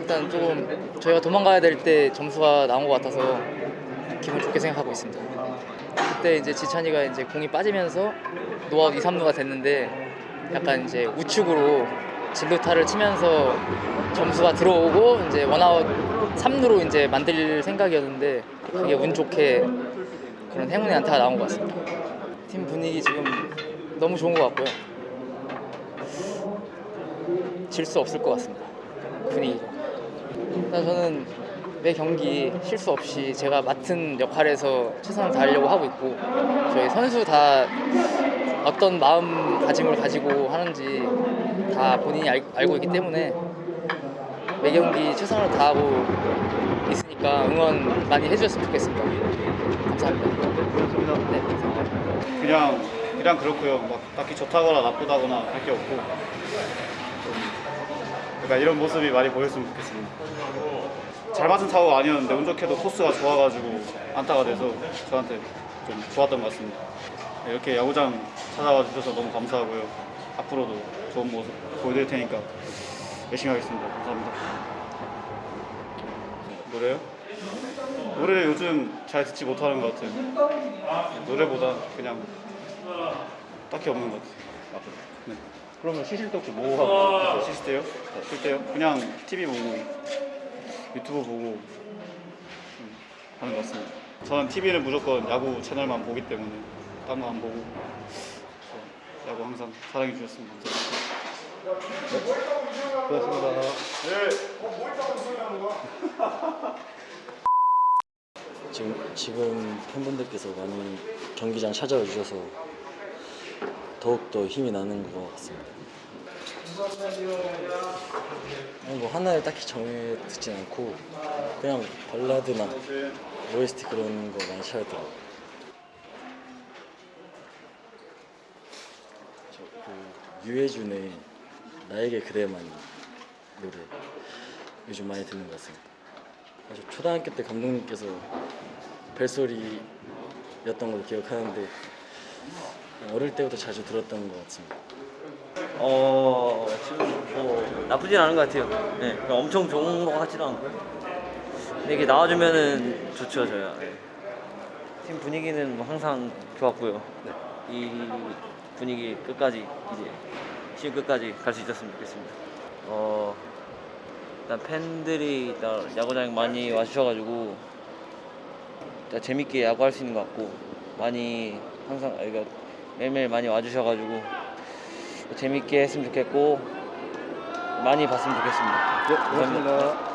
일단 조금 저희가 도망가야 될 때 점수가 나온 것 같아서 기분 좋게 생각하고 있습니다. 그때 이제 지찬이가 이제 공이 빠지면서 노아웃 2, 3루가 됐는데 약간 이제 우측으로 진루타를 치면서 점수가 들어오고 이제 원아웃 3루로 이제 만들 생각이었는데 그게 운 좋게 그런 행운의 안타가 나온 것 같습니다. 팀 분위기 지금 너무 좋은 것 같고요. 질 수 없을 것 같습니다. 분위기가. 일단 저는 매 경기 실수 없이 제가 맡은 역할에서 최선을 다하려고 하고 있고 저희 선수 다 어떤 마음가짐을 가지고 하는지 다 본인이 알, 알고 있기 때문에 매 경기 최선을 다하고 있으니까 응원 많이 해주셨으면 좋겠습니다. 감사합니다. 그렇습니다. 네, 감사합니다. 그냥 그냥 그렇고요. 막 딱히 좋다거나 나쁘다거나 할 게 없고 좀 그러니까 이런 모습이 많이 보였으면 좋겠습니다. 잘 맞은 타구가 아니었는데 운 좋게도 코스가 좋아가지고 안타가 돼서 저한테 좀 좋았던 것 같습니다. 네, 이렇게 야구장 찾아와 주셔서 너무 감사하고요. 앞으로도 좋은 모습 보여드릴 테니까 열심히 하겠습니다. 감사합니다. 노래요? 노래 요즘 잘 듣지 못하는 것 같아요. 노래보다 그냥 딱히 없는 것 같아요. 네. 그러면 쉬실 때 혹시 뭐 하고 쉴 때요? 쉴 때요? 그냥 TV 보고 유튜브 보고 음, 하는 것 같습니다. 저는 TV는 무조건 야구 채널만 보기 때문에 딴거안 보고 야구 항상 사랑해 주셨으면 감사합니다. 고맙습니다. 지금 지금 팬분들께서 많이 경기장 찾아와 주셔서 더욱 더 힘이 나는 것 같습니다. 뭐 하나를 딱히 정해 듣진 않고 그냥 발라드나 OST 그런 거 많이 찾아더라고요. 그 유해준의 나에게 그대만이 노래 요즘 많이 듣는 것 같습니다. 아주 초등학교 때 감독님께서 벨소리였던 걸로 기억하는데 어릴 때부터 자주 들었던 것 같습니다. 어 지금 뭐 나쁘진 않은 것 같아요. 네, 엄청 좋은 것 같지도 않고. 근데 이게 나와주면은 좋죠 저야. 네. 팀 분위기는 뭐 항상 좋았고요. 네. 이 분위기 끝까지 이제 시즌 끝까지 갈 수 있었으면 좋겠습니다. 어 일단 팬들이 일단 야구장에 많이 와주셔가지고 일단 재밌게 야구할 수 있는 것 같고 많이 항상 그러니까 매일매일 많이 와주셔가지고 재밌게 했으면 좋겠고 많이 봤으면 좋겠습니다. 네, 고맙습니다.